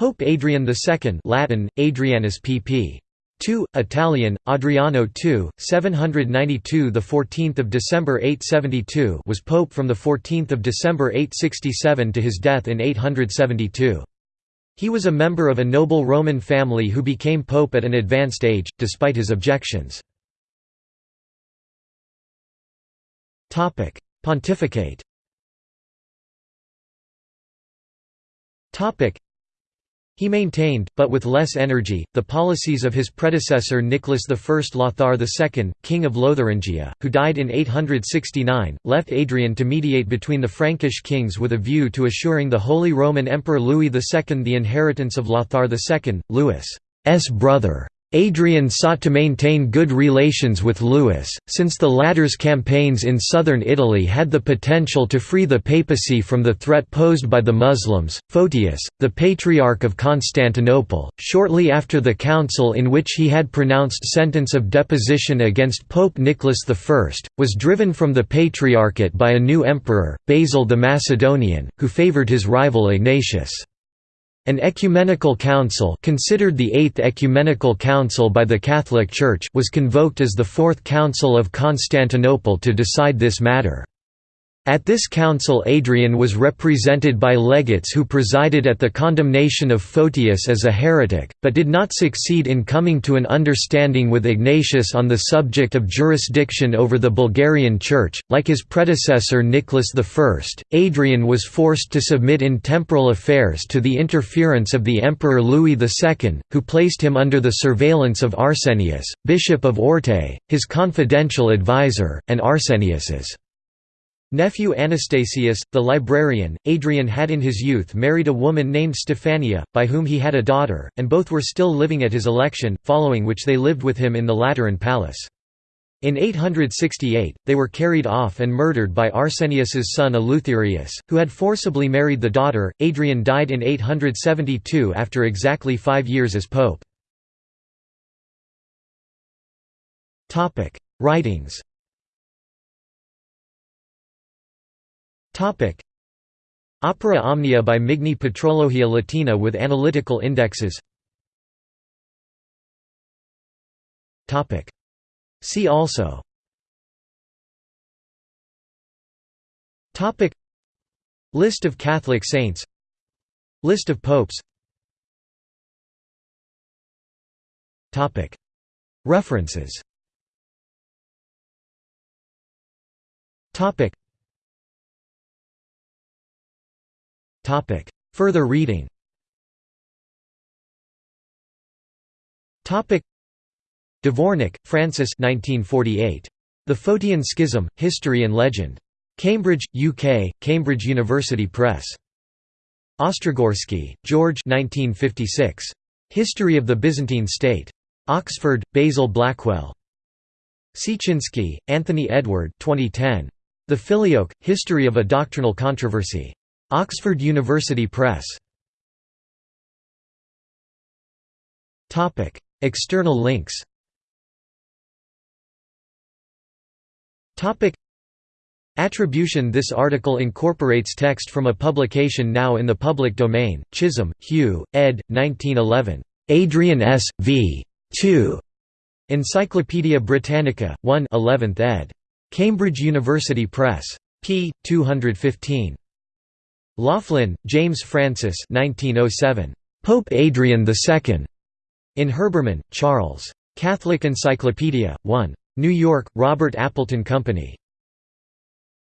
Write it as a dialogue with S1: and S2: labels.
S1: Pope Adrian II Latin, Adrianus pp. 2, Italian, Adriano II, 792 the 14th of December 872 was pope from the 14th of December 867 to his death in 872. He was a member of a noble Roman family who became pope at an advanced age, despite his objections. Pontificate he maintained, but with less energy, the policies of his predecessor Nicholas I Lothar II, king of Lotharingia, who died in 869, left Adrian to mediate between the Frankish kings with a view to assuring the Holy Roman Emperor Louis II the inheritance of Lothar II, Louis's brother. Adrian sought to maintain good relations with Louis, since the latter's campaigns in southern Italy had the potential to free the papacy from the threat posed by the Muslims. Photius, the Patriarch of Constantinople, shortly after the council in which he had pronounced sentence of deposition against Pope Nicholas I, was driven from the Patriarchate by a new emperor, Basil the Macedonian, who favoured his rival Ignatius. An ecumenical council considered the Eighth Ecumenical Council by the Catholic Church was convoked as the Fourth Council of Constantinople to decide this matter. At this council Adrian was represented by legates who presided at the condemnation of Photius as a heretic, but did not succeed in coming to an understanding with Ignatius on the subject of jurisdiction over the Bulgarian Church. Like his predecessor Nicholas I, Adrian was forced to submit in temporal affairs to the interference of the Emperor Louis II, who placed him under the surveillance of Arsenius, Bishop of Orte, his confidential advisor, and Arsenius's Nephew Anastasius, the librarian, Adrian had in his youth married a woman named Stephania, by whom he had a daughter, and both were still living at his election, following which they lived with him in the Lateran palace. In 868, they were carried off and murdered by Arsenius's son Eleutherius, who had forcibly married the daughter. Adrian died in 872 after exactly five years as pope. Writings Opera Omnia by Migne Patrologia Latina with analytical indexes. See also. List of Catholic saints. List of popes. References Further reading Topic. Dvornik, Francis 1948. The Photian Schism, History and Legend. Cambridge, UK, Cambridge University Press. Ostrogorsky, George 1956. History of the Byzantine State. Oxford, Basil Blackwell. Siecienski, Anthony Edward 2010. The Filioque, History of a Doctrinal Controversy. Oxford University Press. Topic: External links Topic: Attribution This article incorporates text from a publication now in the public domain, Chisholm, Hugh, ed. 1911. Adrian S. v. 2. Encyclopædia Britannica, 1 11th ed. Cambridge University Press. p. 215. Loughlin, James Francis 1907. Pope Adrian II. In Herbermann, Charles. Catholic Encyclopedia, 1. New York, Robert Appleton Company.